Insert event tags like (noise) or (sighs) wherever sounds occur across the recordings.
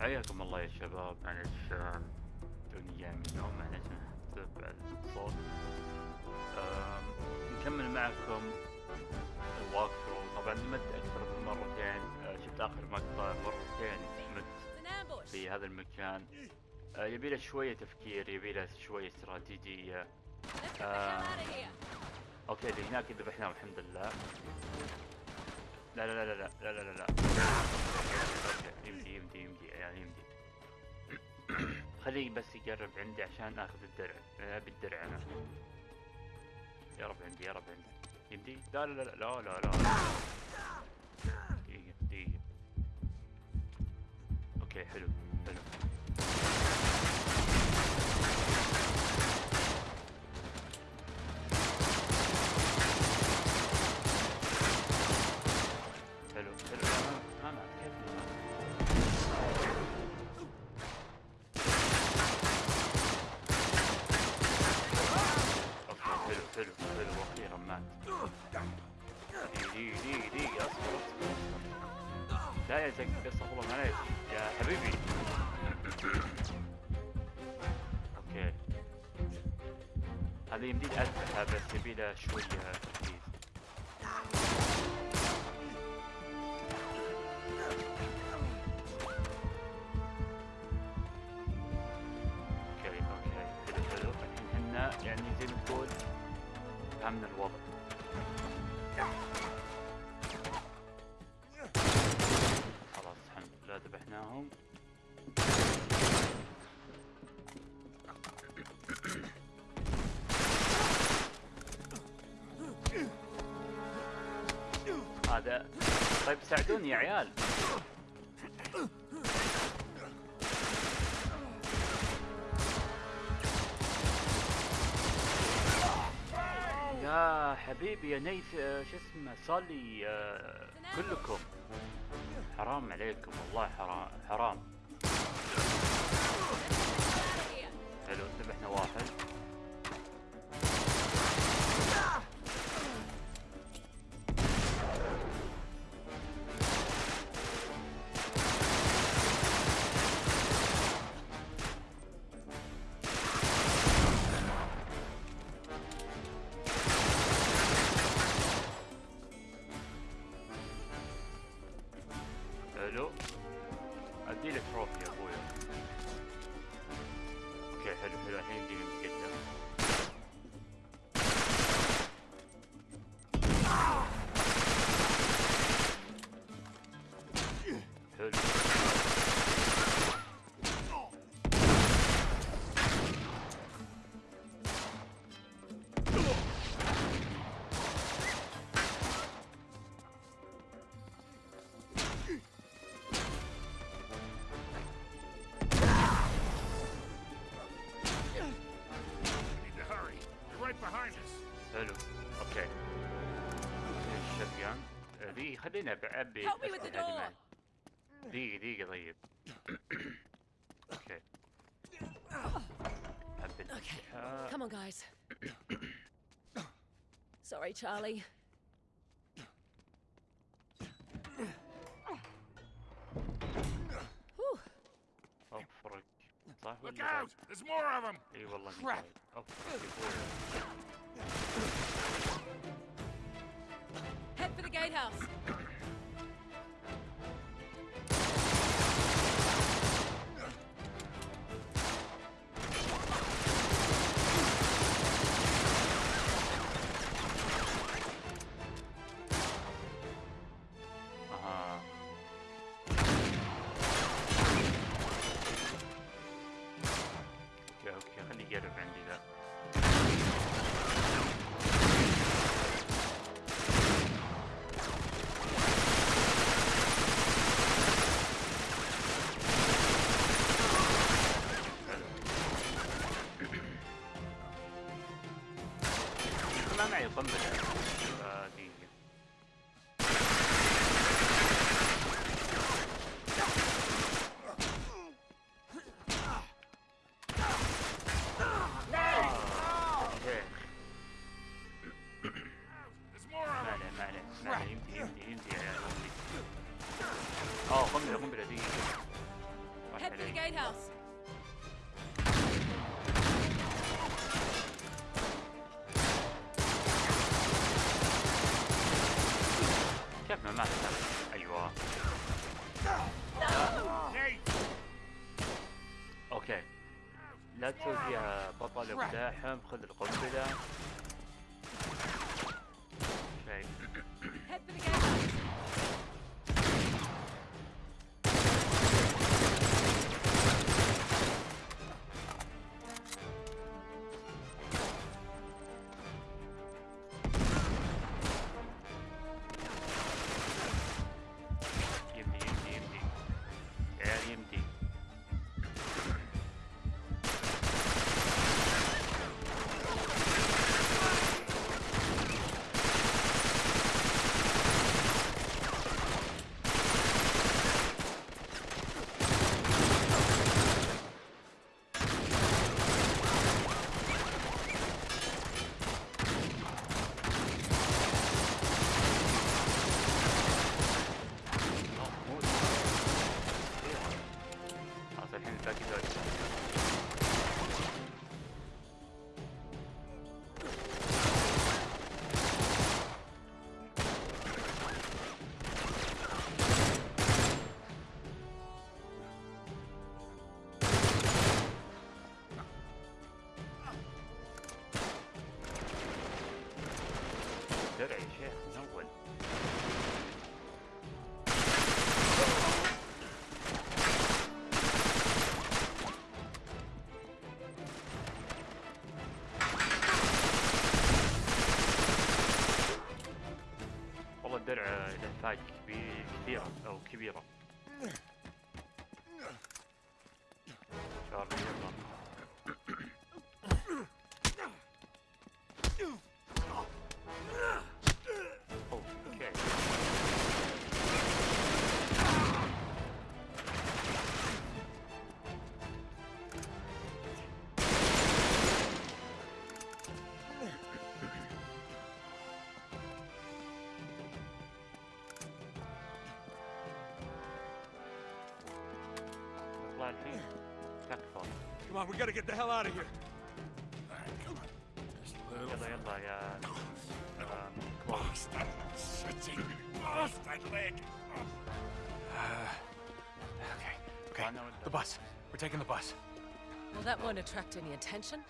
حياكم الله يا شباب. معلش آه، توني جاي من النوم معلش تبع الصوت نكمل معكم الواك ثرو طبعا مت أكثر من مرتين. آه، شفت آخر مقطع مرتين مت. في هذا المكان. آه، يبي له شوية تفكير يبي له شوية استراتيجية. أوكي اللي هناك ذبحناهم الحمد لله. لا لا لا لا لا لا لا يمدي يمدي يمدي يعني يمدي خليه بس يقرب عندي عشان اخذ الدرع ابي الدرع أنا يا رب عندي يا رب عندي يمدي لا لا لا لا لا لا دقيقة دقيقة أوكي حلو مات دقيقة دقيقة دقيقة اصبر لا يا زق استغفر الله معليش يا حبيبي. أوكي. هذا يمدي أذبحها بس يبي له شوية تركيز فهمنا الوضع خلاص الحمد لله ذبحناهم. هذا طيب ساعدوني يا عيال. حبيبي يا نيف آه، شو اسمه صلي آه، كلكم. حرام عليكم والله حرام حرام. خليني أب- ابي Help me with the الأسلحة دي door. معي. دقيقة دقيقة طيب اوكي ابي الاسلحة Come on, guys. (clears throat) Sorry, Charlie. Whew. افرق صح Look ولا out! There's more of them! اي والله إني Crap. قايل. افرق يا ابويا Head for the gatehouse. الحام خذ القبة Come on, we gotta get the hell out of here. All right, come on. Just a little. Uh, um, close. Oh, shitting. That leg. Uh, okay, okay. The bus. We're taking the bus. Well, that won't attract any attention.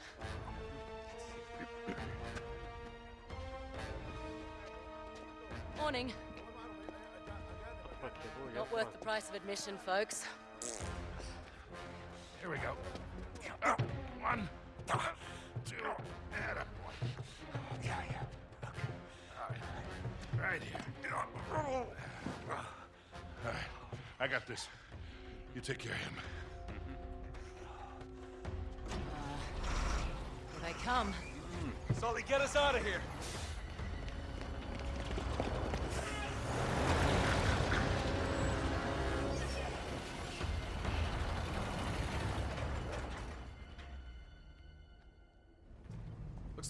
Morning. Not worth the price of admission, folks. Here we go. Uh, One, uh, two, and a. Yeah, yeah. Okay. All right. Right here. All right. I got this. You take care of him. Here they come. Sully, get us out of here.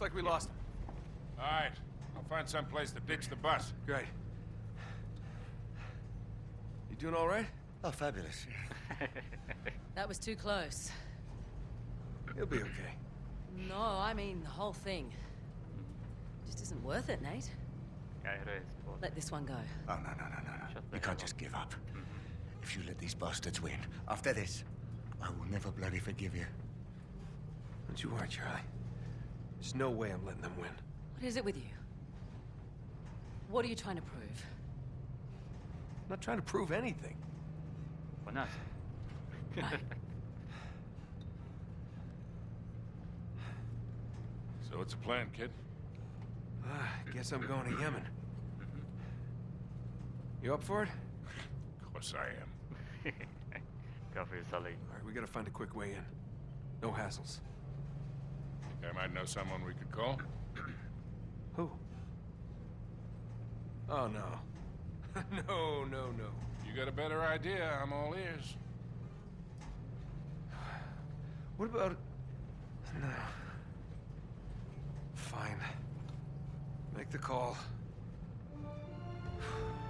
Looks like we lost him. All right. I'll find some place to ditch the bus. Great. You doing all right? Oh, fabulous. (laughs) that was too close. You'll be okay. No, I mean the whole thing. Just isn't worth it, Nate. Let this one go. Oh, no, no, no, no, no. You can't just give up. If you let these bastards win, after this, I will never bloody forgive you. Don't you worry, Charlie. There's no way I'm letting them win. What is it with you? What are you trying to prove? I'm not trying to prove anything. Why not? (laughs) So what's the plan, kid? Uh, I guess I'm going to Yemen. Mm-hmm. You up for it? Of course I am. (laughs) Coffee is Sully. All right, we gotta find a quick way in. No hassles. I might know someone we could call? (clears throat) Who? Oh, no. (laughs) no, no, no. You got a better idea, I'm all ears. (sighs) What about... No. Fine. Make the call. (sighs)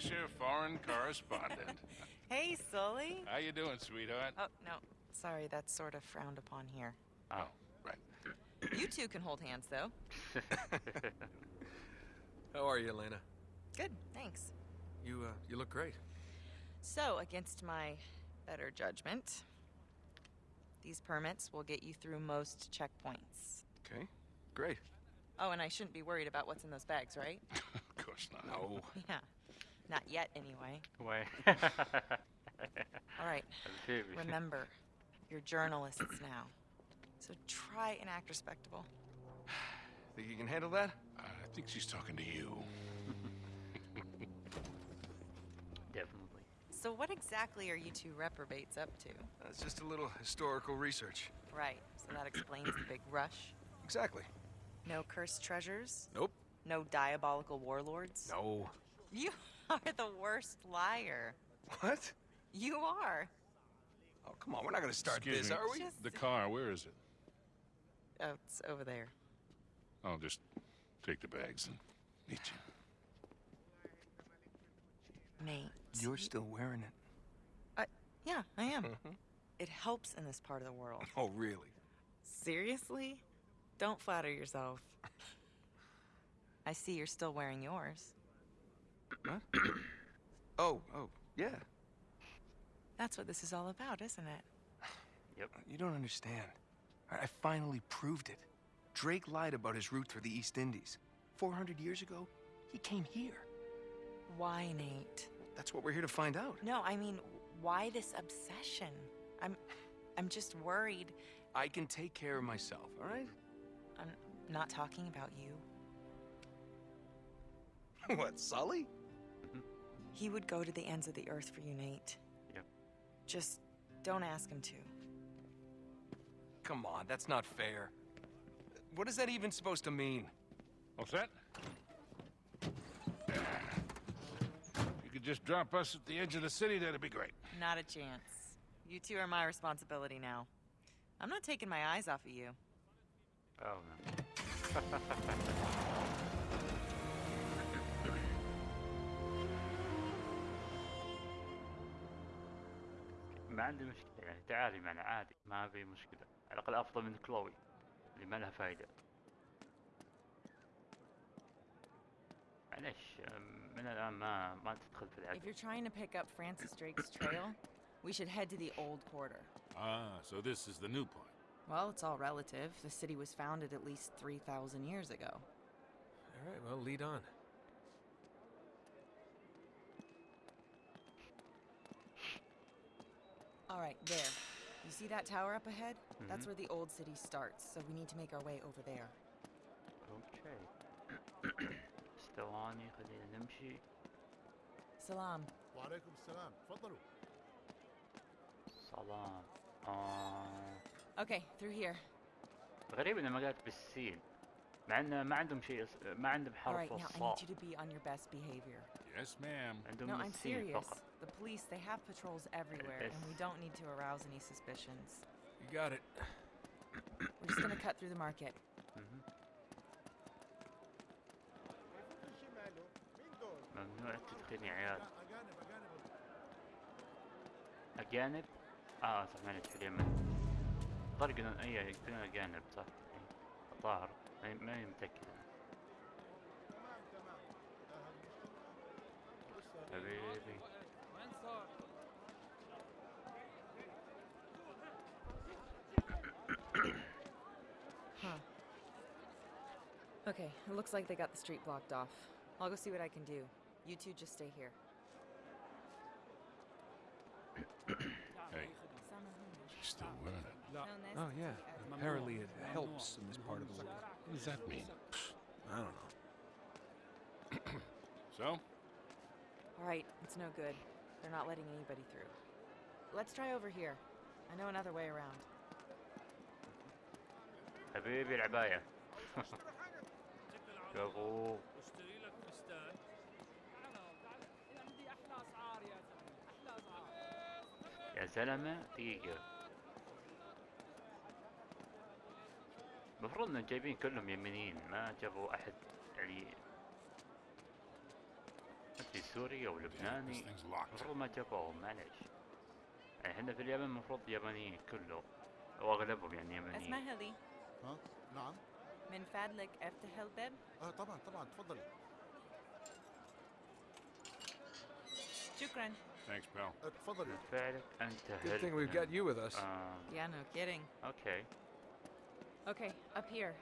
Fisher, foreign correspondent. (laughs) Hey, Sully. How you doing, sweetheart? Oh, no. Sorry, that's sort of frowned upon here. Oh, right. You two can hold hands, though. (laughs) How are you, Elena? Good, thanks. You, uh, you look great. So, against my better judgment, these permits will get you through most checkpoints. Okay, great. Oh, and I shouldn't be worried about what's in those bags, right? (laughs) of course not. No. yeah. Not yet, anyway. Way. (laughs) All right. (laughs) Remember, you're journalists (clears throat) now. So try and act respectable. (sighs) Think you can handle that? I think she's talking to you. (laughs) Definitely. So, what exactly are you two reprobates up to? Uh, it's just a little historical research. Right, so that explains the big rush. Exactly. No cursed treasures? Nope. No diabolical warlords? No. You (laughs) are the worst liar. What? You are. Oh, come on. We're not gonna start Excuse this, me. are we? Just- The car, where is it? Oh, it's over there. I'll just take the bags and meet you. Nate. You're still wearing it. Yeah, I am. Mm-hmm. It helps in this part of the world. Oh, really? Seriously? Don't flatter yourself. I see you're still wearing yours. (clears throat) Oh, oh, yeah. That's what this is all about, isn't it? (sighs) Yep. You don't understand. I I finally proved it. Drake lied about his route through the East Indies. 400 years ago, he came here. Why, Nate? That's what we're here to find out. No, I mean, why this obsession? I'm I'm just worried. I can take care of myself, all right? I'm not talking about you. (laughs) what, Sully? He would go to the ends of the earth for you, Nate. Yep. Just don't ask him to. Come on, that's not fair. What is that even supposed to mean? All set? You could just drop us at the edge of the city, that'd be great. Not a chance. You two are my responsibility now. I'm not taking my eyes off of you. Oh no. (laughs) ما عندي مشكلة يعني تعالي معنا عادي ما في مشكلة على الأقل أفضل من كلوي اللي ما لها فايدة معلش من الآن ما ما تدخل في If العقل you're trying to pick up Francis Drake's trail, we should head to the old quarter. Ah, so this is the new part. Well, it's all relative. The city was founded at least 3,000 years ago. All right, well, lead on. All right, there. You see that tower up ahead? That's where the old city starts, so we need to make our way over there. اوكي استواني خلينا نمشي Salam. وعليكم السلام تفضلوا سلام آه. Okay, through here. غريب انها ما قالت بالسين مع انه ما عندهم شيء اس- ما عندهم All حرف right, now I الصاد need you to be on your best behavior. Yes, ma'am. عندهم No, I'm السين serious. فقط The police, they have patrols everywhere, and we Yes. don't need to arouse any suspicions. You got it. We're just gonna cut through the market. مهم. شماله مين دول؟ ممنوع التدخين يا عيال لا اجانب اجانب اجانب اه صح معلش في اليمن الظاهر يقولون اي يقولون اجانب صح إي. الظاهر ما- ماني متاكد أنا. Okay, it looks like they got the street blocked off. I'll go see what I can do. You two just stay here. (coughs) Hey, she's still wearing it. Oh, yeah. Apparently it helps in this part of the world. What does that mean? I don't know. (coughs) So? All right, it's no good. They're not letting anybody through. Let's try over here. I know another way around. حبيبي العباية (laughs) شابو اشتري لك فستان. عندي أحلى اسعار يا زلمة أحلى اسعار يا زلمة دقيقة. المفروض إنهم جايبين كلهم يمنيين ما جابوا أحد يعني ما ادري سوري أو لبناني. المفروض ما جابوهم معليش. يعني إحنا في اليمن المفروض يابانيين كله واغلبهم يعني يمنيين. اسمها لي ها نعم. من فضلك افتح الباب اه طبعا طبعا تفضلي شكرا Thanks, pal. آه، تفضلي فعلك انت Good thing we've got you with us. آه yeah no kidding اوكي Okay, up here.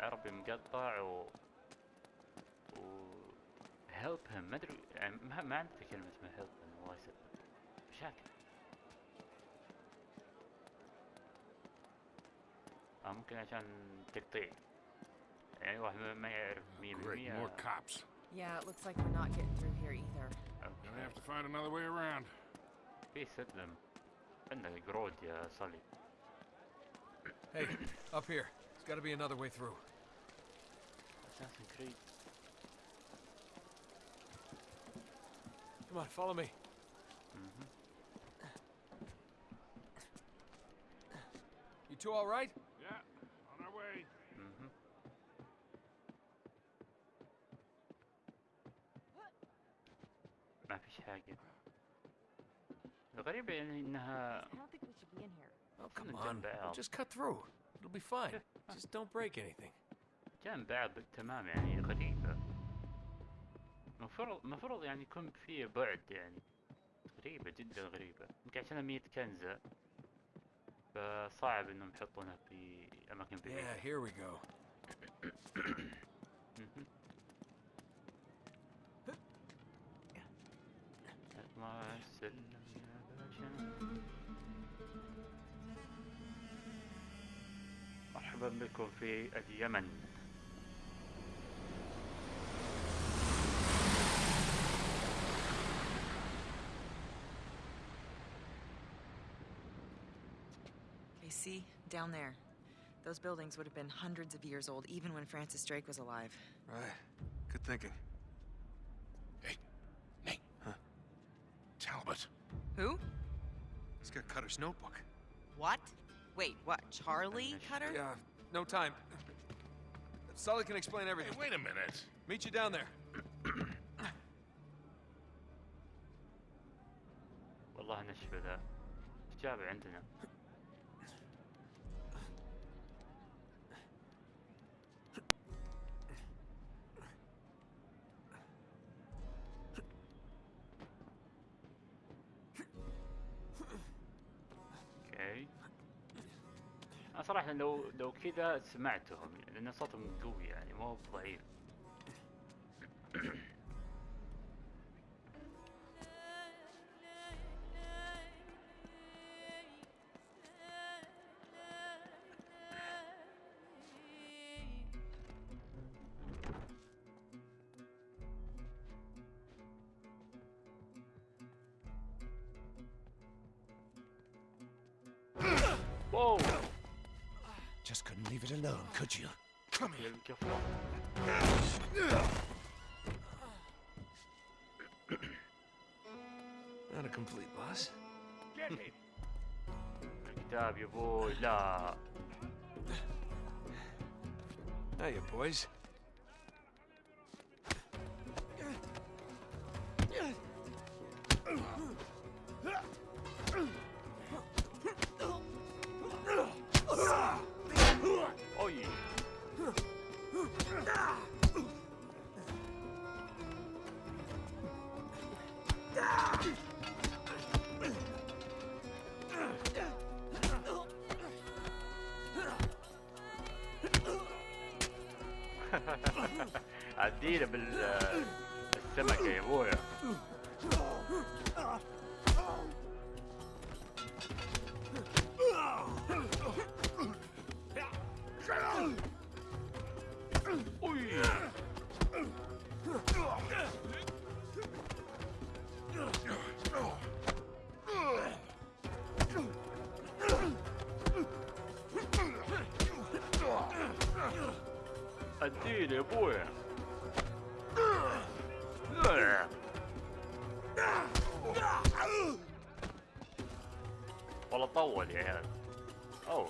عربي مقطع و و help him ما ادري يعني ما, ما عندي كلمة اسمها help him الله يسلمك مشاكل آه ممكن عشان تقطيع Great, more cops. Yeah, it looks like we're not getting through here either. Okay. Gonna have to find another way around. Hey, up here. There's gotta be another way through. Assassin's Creed. Come on, follow me. Mm -hmm. You two all right? ما فيش حاجة الغريبة يعني انها. Oh, Come come on, on. Val. Just cut through. It'll be fine. (laughs) Just don't break anything. جنب بعض بالتمام يعني غريبة مفروض مفروض يعني يكون في بعد يعني غريبة جدا غريبة يمكن عشان مية كنزة فصعب إنهم يحطونها في أماكن Yeah, بعيدة here we go. (coughs) مهم. اطلع السلم يا باشا مرحبا بكم في اليمن okay see down there those buildings would have been hundreds of years old even when francis drake was alive Right. Good thinking. who He's got Cutter's notebook. what wait what charlie cutter Yeah, no time. Sully can explain Hey, everything. wait a minute. Meet you down there. والله نشفى ذا إيش جاب عندنا أنا صراحة لو لو كذا سمعتهم لأن صوتهم قوي يعني مو ضعيف. could you? Come here. (coughs) Not a complete boss. Get him. Good job, you boy. Nah. Hiya, boys. كثيرة بالسمكة يا أبوي. can. Oh.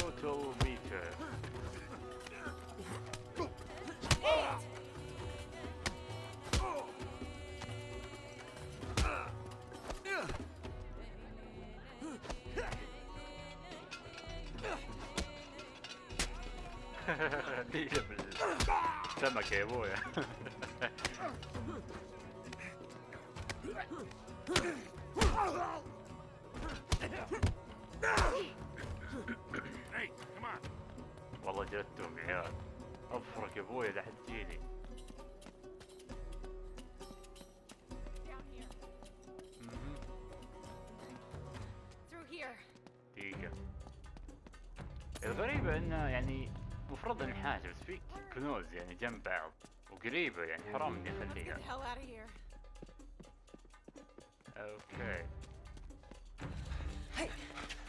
Rotometer. Değil mi? Sen. والله جلدتهم عيال أفرك يا ابويا لا حد تجيني. دقيقة الغريبة إنه يعني مفروض انحاش بس في كنوز يعني جنب بعض وقريبة يعني حرام إني أخليها. أوكي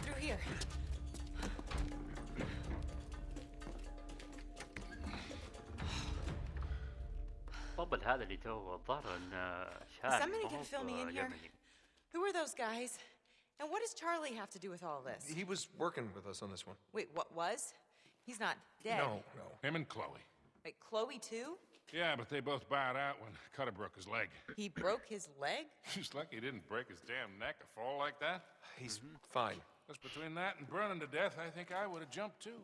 through here. طبل هذا اللي تو الظاهر انه شاب somebody gonna fill me in here? Who are those guys? And what does Charlie have to do with all this? He was working with us on this one. Wait, what was? He's not dead. No, no. Him and Chloe. Wait, Chloe too? Yeah, but they both bowed out when Cutter broke his leg. He broke his leg? (laughs) He's lucky he didn't break his damn neck or fall like that. He's fine. Because between that and burning to death, I think I would have jumped too.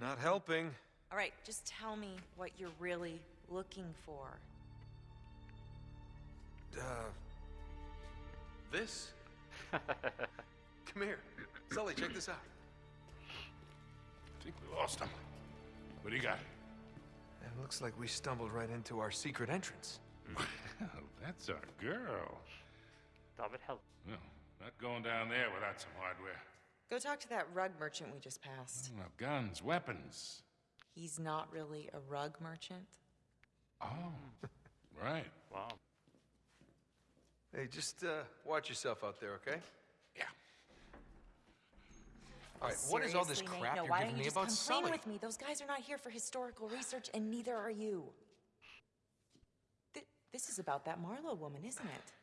Not helping. All right, just tell me what you're really looking for. Uh, this? (laughs) Come here. Sully, check this out. I think we lost him. What do you got? It looks like we stumbled right into our secret entrance. (laughs) Well, that's our girl. David help. No, not going down there without some hardware. Go talk to that rug merchant we just passed. Oh, guns, weapons. He's not really a rug merchant. Oh, (laughs) right. Wow. Hey, just uh, watch yourself out there, okay? Yeah. All right, what is all this Seriously, Nate? crap no, you're why giving don't me you just about come Sully? clean with me? Those guys are not here for historical research, and neither are you. Th- this is about that Marlowe woman, isn't it?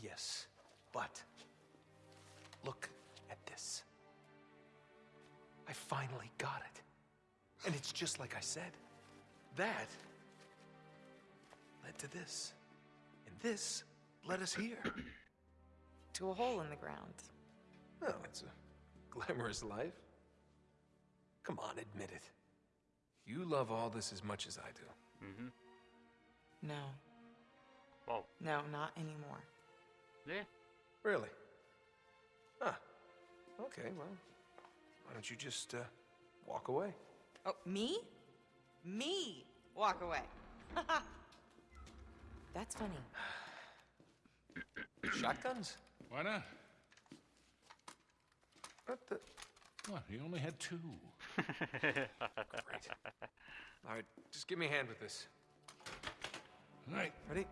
Yes, but look at this. I finally got it. And it's just like I said. That led to this. And this led us here? to a hole in the ground. Well, oh, it's a glamorous life. Come on, admit it. You love all this as much as I do. Mm-hmm. No. Oh. No, not anymore. Yeah. Really? Huh. Okay, well, why don't you just, uh, walk away? Oh, me? Me walk away. (laughs) That's funny. (sighs) (sighs) (sighs) Shotguns? Why not? What the? What? You only had two. Great. All right, just give me a hand with this. All right. Ready?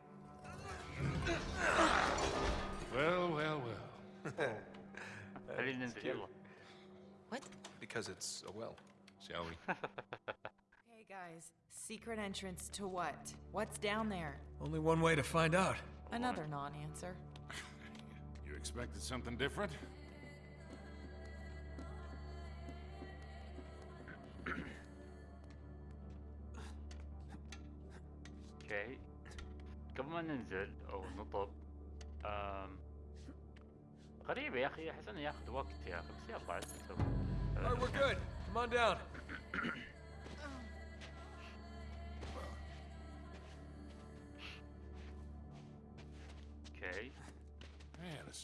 well, well, well. (laughs) what? Because it's a well. Shall we? (laughs) hey guys, secret entrance to what? What's down there? Only one way to find out. Another non-answer. You expected something different? اوكي قبل ما ننزل او نطب أم... غريبة يا اخي احس انه ياخذ وقت يا اخي بس يلا عاد نسوي All right, we're good. Come on down.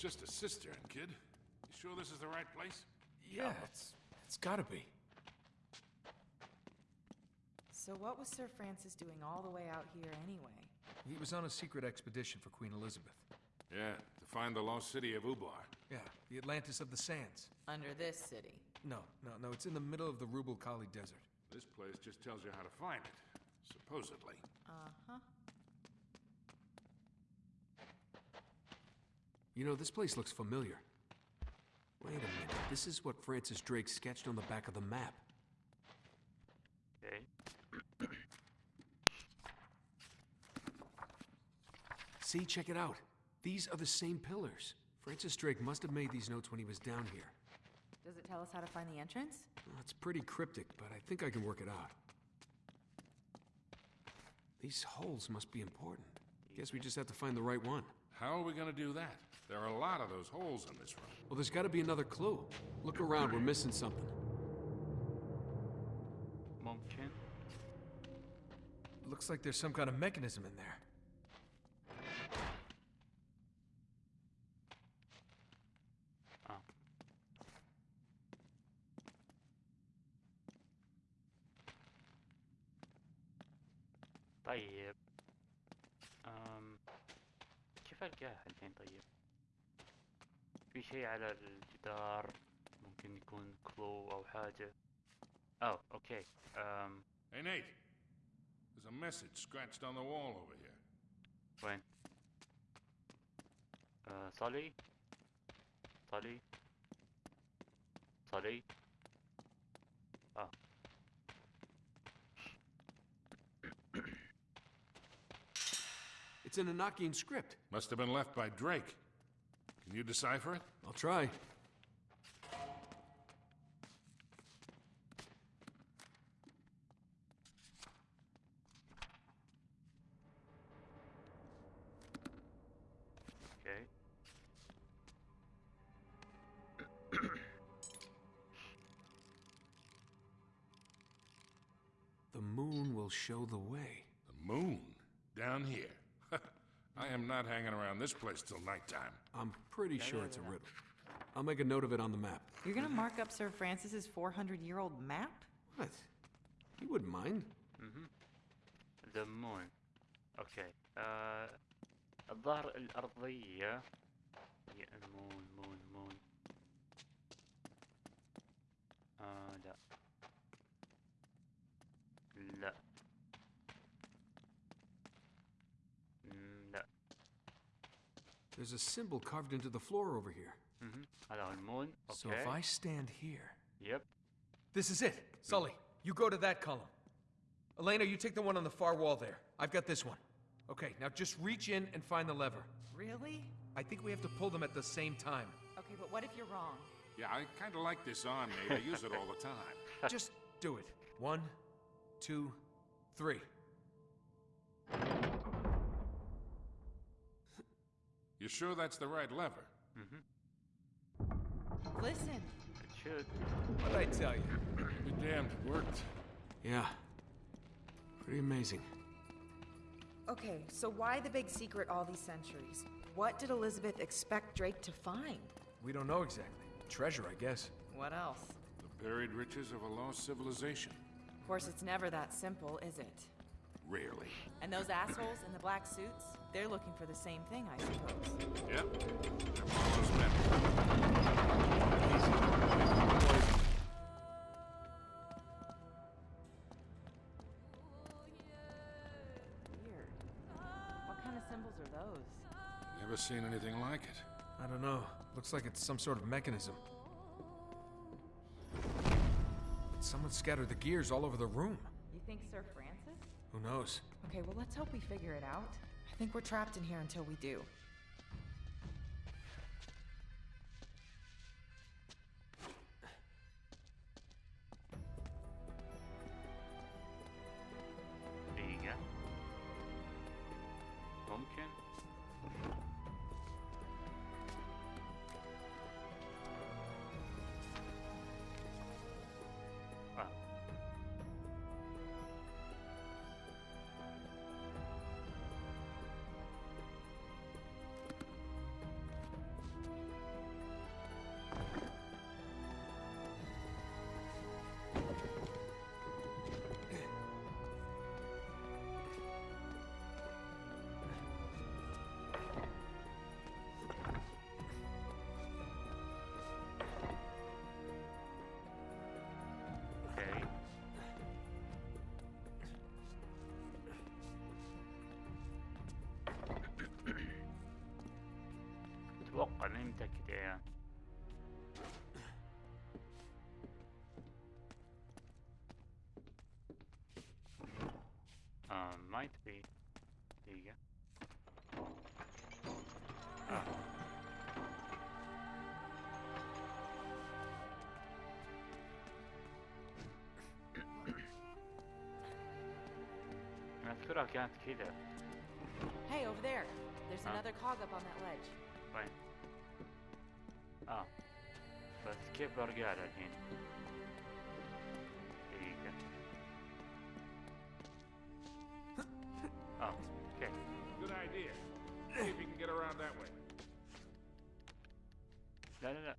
Just a cistern, kid. You sure this is the right place? Yeah, it's it's gotta be. So what was Sir Francis doing all the way out here anyway? He was on a secret expedition for Queen Elizabeth. Yeah, to find the lost city of Ubar. Yeah, the Atlantis of the Sands. Under this city. No, no, no, it's in the middle of the Rub' al Khali Desert. This place just tells you how to find it, supposedly. Uh-huh. You know, this place looks familiar. Wait a minute, this is what Francis Drake sketched on the back of the map. Okay. (clears throat) See, check it out. These are the same pillars. Francis Drake must have made these notes when he was down here. Does it tell us how to find the entrance? Well, it's pretty cryptic, but I think I can work it out. These holes must be important. Guess we just have to find the right one. How are we gonna do that? There are a lot of those holes in this room. Well, there's got to be another clue. Look around, we're missing something. ممكن looks like there's some kind of mechanism in there. اه طيب أم... كيف القاها الحين طيب في شيء على الجدار ممكن يكون كلو او حاجة اوه اوكي أم... Hey, Nate. There's a message scratched on the wall over here. وين أه صلي صلي صلي اه It's an Enochian script. Must have been left by Drake. Can you decipher it? I'll try. the moon will show the way. The moon? Down here? I am not hanging around this place till nighttime. I'm pretty sure it's a riddle. I'll make a note of it on the map. You're gonna mark up Sir Francis's 400 year old map? What? You wouldn't mind. ذا مون اوكي آه الظهر الأرضية There's a symbol carved into the floor over here. Mm-hmm. Okay. So if I stand here. Yep. This is it. Sully, you go to that column. Elena, you take the one on the far wall there. I've got this one. Okay, now just reach in and find the lever. Really? I think we have to pull them at the same time. Okay, but what if you're wrong? Yeah, I kind of like this arm, maybe. I use it all the time. (laughs) just do it. One, two, three. You sure that's the right lever? Mm-hmm. Listen. it should What'd I tell you? Be damned, it worked. Yeah. Pretty amazing. Okay, so why the big secret all these centuries? What did Elizabeth expect Drake to find? We don't know exactly. Treasure, I guess. What else? The buried riches of a lost civilization. Of course, it's never that simple, is it? Rarely. And those assholes in the black suits, they're looking for the same thing, I suppose. Yep. They're Marlowe's men. Weird. What kind of symbols are those? Never seen anything like it. I don't know. Looks like it's some sort of mechanism. Someone scattered the gears all over the room. You think Sir Francis? Who knows? Okay, well, let's hope we figure it out. Think we're trapped in here until we do. back (clears throat) down. Um, might be. There you go. Oh. I thought I got Hey, over there. There's huh? another cog up on that ledge. بس كيف برجع لها الحين؟ دقيقة آه أوكي Good idea. See if you can get around that way. لا لا لا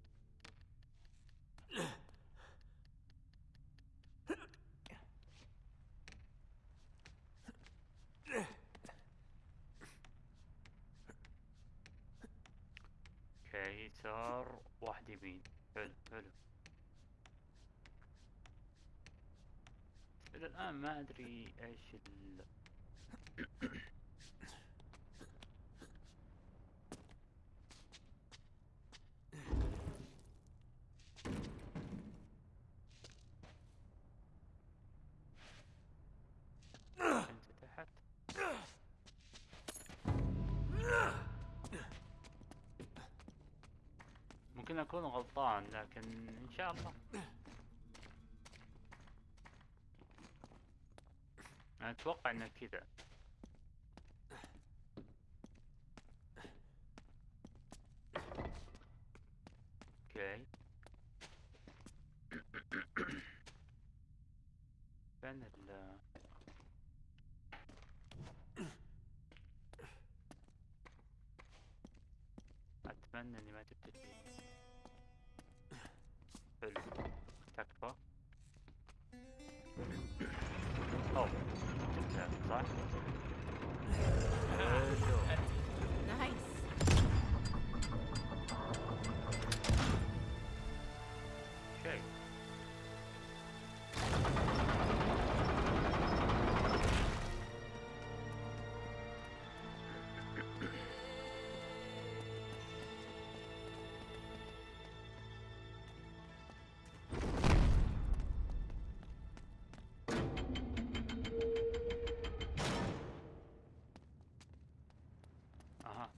أوكي يسار واحد يمين حلو حلو. إلى الآن ما أدري إيش ال اكون غلطان لكن إن شاء الله. أنا أتوقع إنه كذا.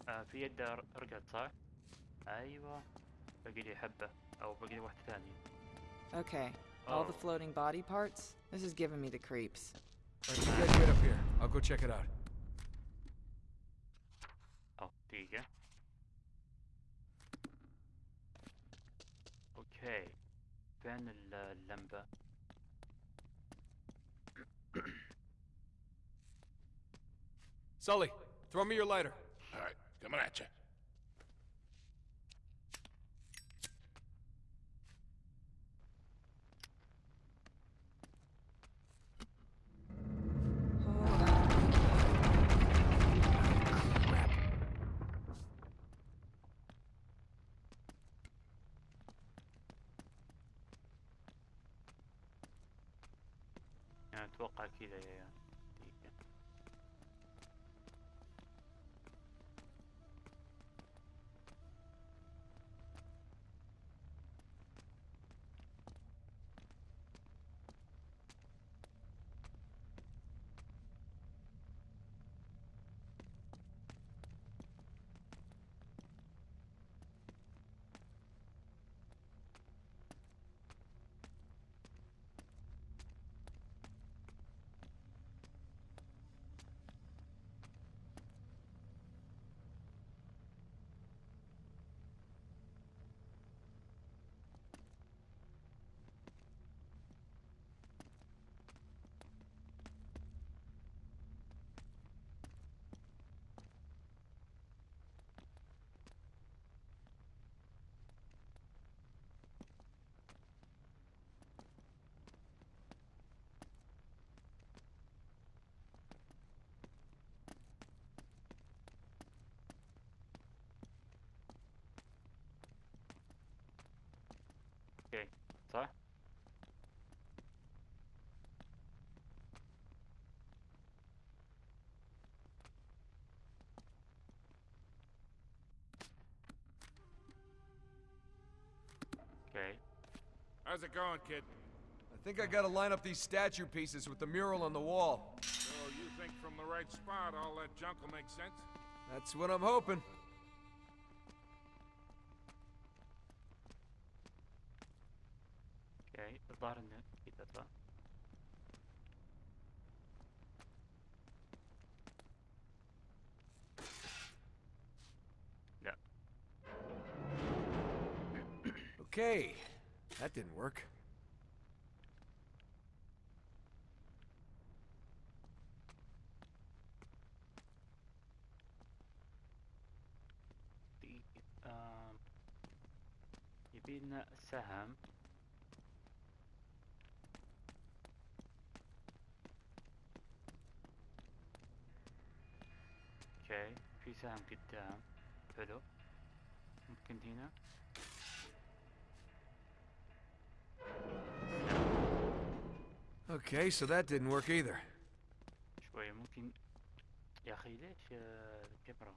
آه في يد ر- رقد صح؟ ايوه باقي لي حبه او باقي لي واحده ثانيه Okay. All the Oh. floating body parts? This is giving me the creeps. All right, you guys wait up here. I'll go check it out. أو دقيقة أوكي فين ال- اللمبة؟ Sully, throw me your lighter. Coming at you. How's it going, kid? I think I gotta line up these statue pieces with the mural on the wall. So you think from the right spot all that junk will make sense? That's what I'm hoping. didn't work. You've been at Okay, please Saham, get down. Pedal. Container. Okay, so that didn't work either. شوية ممكن يا أخي ليش آه، الكاميرا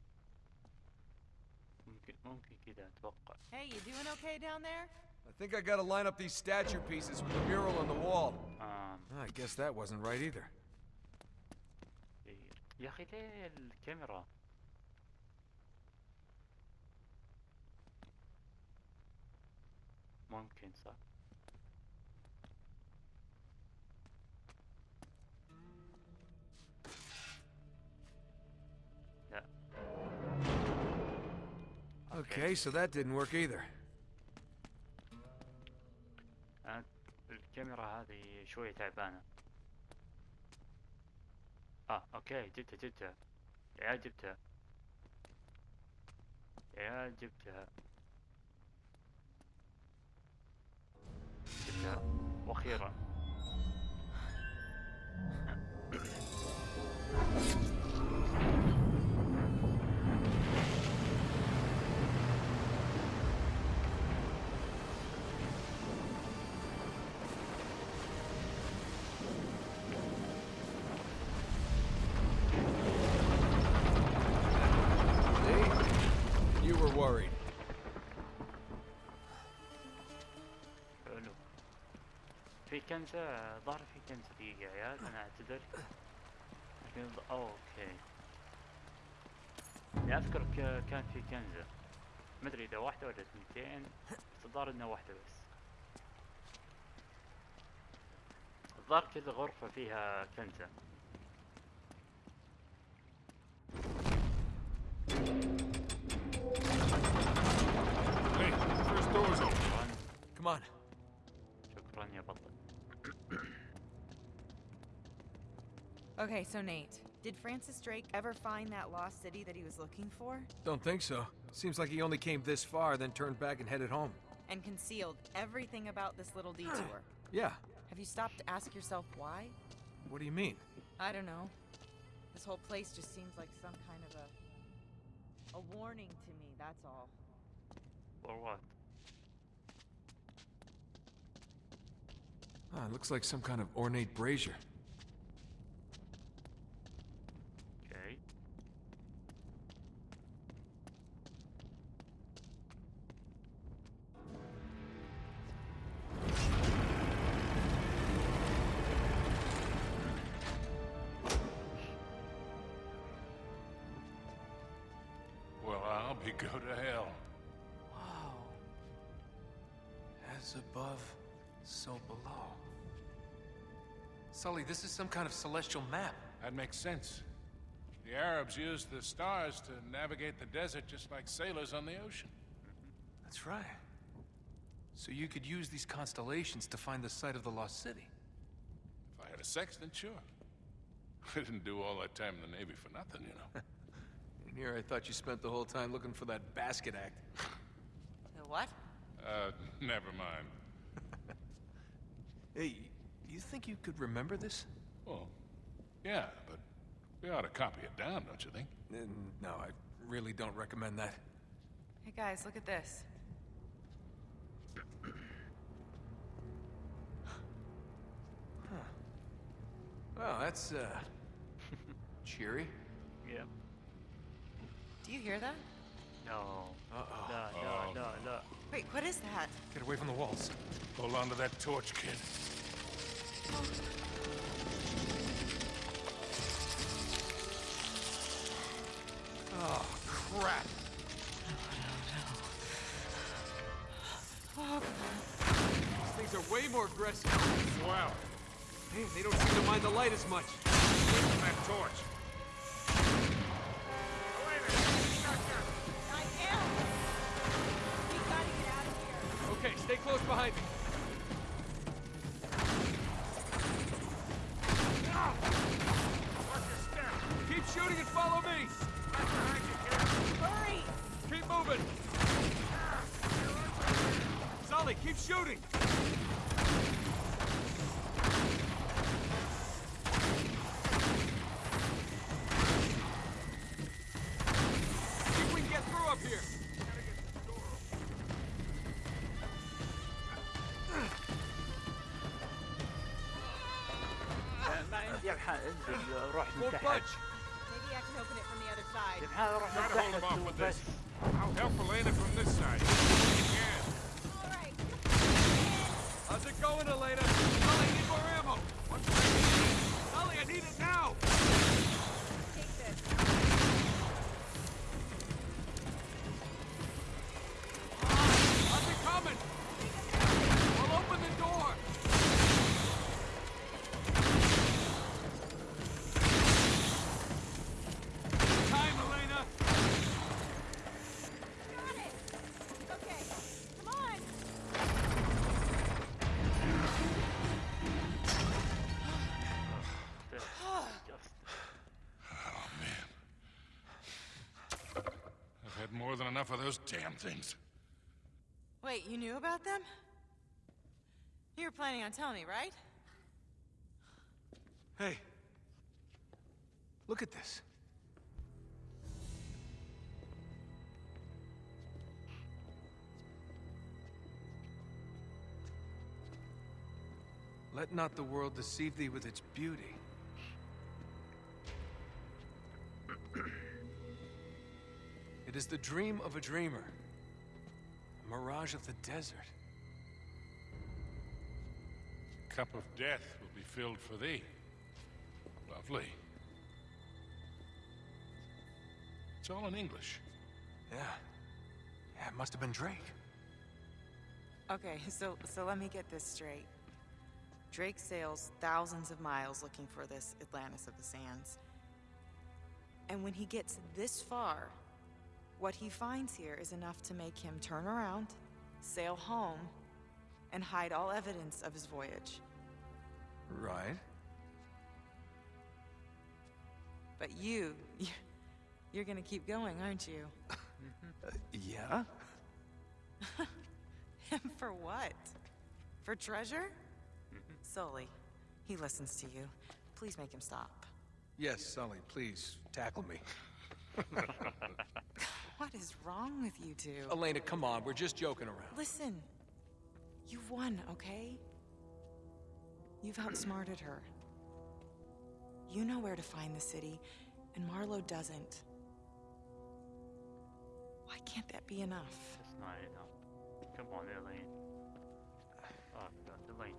ممكن ممكن كذا أتوقع Hey, you doing okay down there? I think I gotta line up these statue pieces with the mural on the wall. آم I guess that wasn't right either. إيه. يا أخي ليه الكاميرا ممكن صح Okay, so that didn't work either. الكاميرا هذه شوية تعبانة. آه أوكي جبتها جبتها. يا عيال جبتها. يا عيال جبتها. جبتها. وأخيرا. كنزة ظهر في كنزة دقيقة يا عيال أنا أعتذر. لكن أوكي. يعني أذكر ك- كان في كنزة. ما أدري إذا واحدة ولا اثنتين بس الظاهر إنها واحدة بس. الظاهر كل غرفة فيها كنزة. Come on. Okay, so Nate, did Francis Drake ever find that lost city that he was looking for? Don't think so. Seems like he only came this far, then turned back and headed home. And concealed everything about this little (gasps) detour? Yeah. Have you stopped to ask yourself why? What do you mean? I don't know. This whole place just seems like some kind of a. a warning to me, that's all. or what Ah, it looks like some kind of ornate brazier. Some kind of celestial map. That makes sense. The Arabs used the stars to navigate the desert just like sailors on the ocean. That's right. So you could use these constellations to find the site of the lost city. If I had a sextant, sure. (laughs) I didn't do all that time in the Navy for nothing, you know. (laughs) And here I thought you spent the whole time looking for that basket act. The what? Uh, never mind. (laughs) Hey, do you think you could remember this? Well, yeah, but we ought to copy it down, don't you think? Uh, no, I really don't recommend that. Hey guys, look at this. huh. Well, that's, uh, (laughs) cheery. Yeah. Do you hear that? No. Uh -oh. No, no, -oh. no, no. Wait, what is that? Get away from the walls. Hold on to that torch, kid. Oh. Crap. These things are way more aggressive. Wow. Man, they don't seem to mind the light as much. That torch. I am! We gotta get out of here! Okay, stay close behind me. Keep shooting and follow me. Keep shooting! More than enough of those damn things. Wait, you knew about them? You were planning on telling me, right? Hey. Look at this. Let not the world deceive thee with its beauty. It is the dream of a dreamer, a mirage of the desert. Cup of death will be filled for thee. Lovely. It's all in English. Yeah. Yeah, it must have been Drake. Okay, so so let me get this straight. Drake sails thousands of miles looking for this Atlantis of the Sands. And when he gets this far, what he finds here is enough to make him turn around, sail home, and hide all evidence of his voyage. Right. But you, you (laughs) you're gonna keep going, aren't you? (laughs) Yeah? (laughs) Him for what? For treasure? Sully, he listens to you. Please make him stop. Yes, Sully, please, tackle me. What is wrong with you two? Elena, come on, we're just joking around. Listen, you've won, okay? You've outsmarted her. You know where to find the city, and Marlowe doesn't. Why can't that be enough? That's not enough. Come on, Elaine. Oh God, Elaine,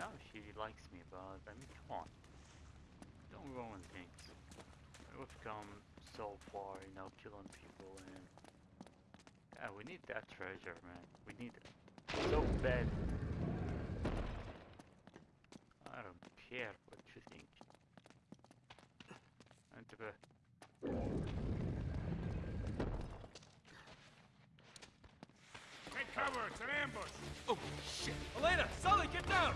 know she likes me, but I mean, come on. Don't ruin things. We've come so far, you know, killing people and... Yeah, we need that treasure, man. We need it. So bad. I don't care what you think. And to. Take cover, it's an ambush! Oh, shit! Elena! Sully, get down!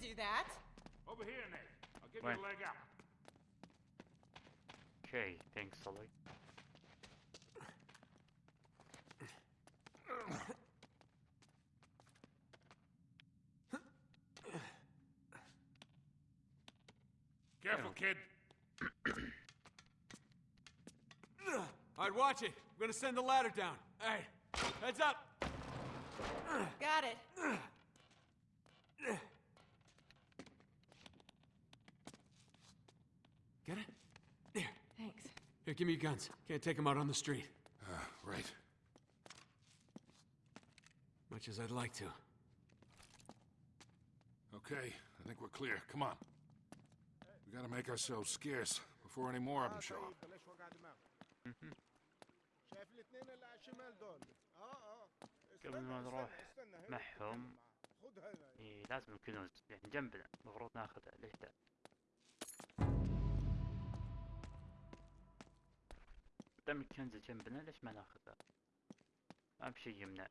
Do that? Over here, Nate. I'll give Right. you a leg up. Okay, thanks Sully. Careful, kid. All right, watch it. I'm gonna send the ladder down. Hey, heads up. Got it. Get it? There. Thanks. Here, give me your guns. Can't take them out on the street. Uh, right. Much as I'd like to. Okay, I think we're clear. Come on. We gotta make ourselves scarce before any more of them show up. (laughs) ليش وقع دماغ شايف الاثنين اللي على الشمال دول اه اه قبل ما استنى، نروح استنى، استنى، هنا معهم خذ هذا إيه لازم الكنوز يعني جنبنا المفروض ناخذها ليش Tam 10 dziecię bynaleś menach. Tam się zimne.